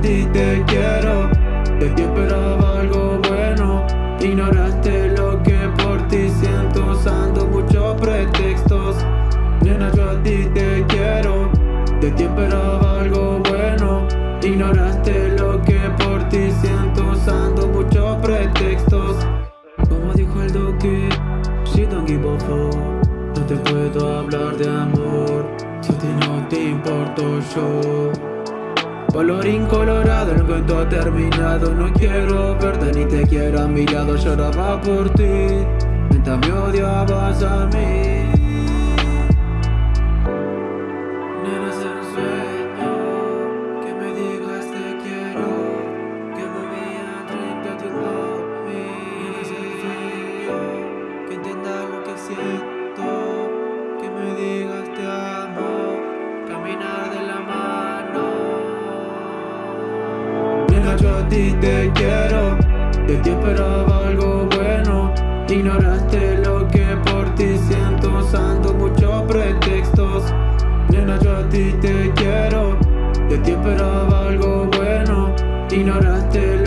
ti te quiero. De ti esperaba algo bueno. Ignoraste lo que por ti siento Usando muchos pretextos. Nena yo a ti te quiero. De ti esperaba algo bueno. Ignoraste lo que por ti siento Usando muchos pretextos. Como dijo el Duque She don't give a No te puedo hablar de amor. Si a ti no te importo yo Colorín colorado, el cuento ha terminado. No quiero verte ni te quiero a mi lado. Lloraba por ti Mientras me odiabas a mí. Nena, es sueño Que me digas te quiero Que me vean that you love me Nena, es un sueño Que entiendas lo que siento yo a ti te quiero. De ti esperaba algo bueno. Ignoraste lo que por ti siento Usando muchos pretextos. Nena, yo a ti te quiero. De ti esperaba algo bueno. Ignoraste